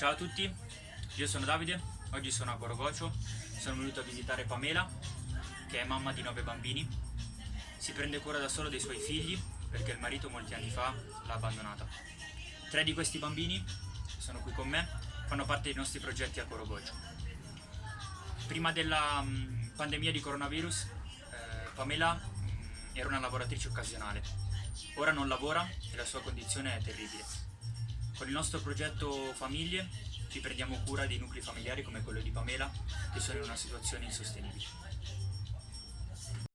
Ciao a tutti, io sono Davide, oggi sono a Gorogocio, sono venuto a visitare Pamela, che è mamma di nove bambini. Si prende cura da solo dei suoi figli perché il marito molti anni fa l'ha abbandonata. Tre di questi bambini sono qui con me, fanno parte dei nostri progetti a Gorogocio. Prima della mm, pandemia di coronavirus, eh, Pamela mm, era una lavoratrice occasionale. Ora non lavora e la sua condizione è terribile. Con il nostro progetto Famiglie ci prendiamo cura dei nuclei familiari come quello di Pamela che sono in una situazione insostenibile.